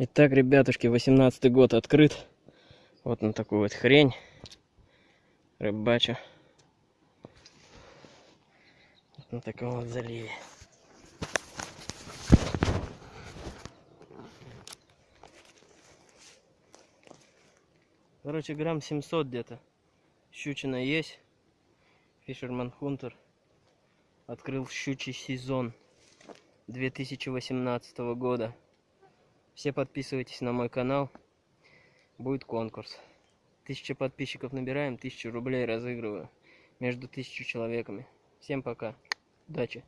Итак, ребятушки, 18 год открыт. Вот на такую вот хрень. Рыбачу. Вот на таком вот заливе. Короче, грамм 700 где-то. Щучина есть. Фишерман Хунтер открыл щучий сезон 2018 года. Все подписывайтесь на мой канал. Будет конкурс. Тысяча подписчиков набираем, тысячу рублей разыгрываю между тысячу человеками. Всем пока. Удачи.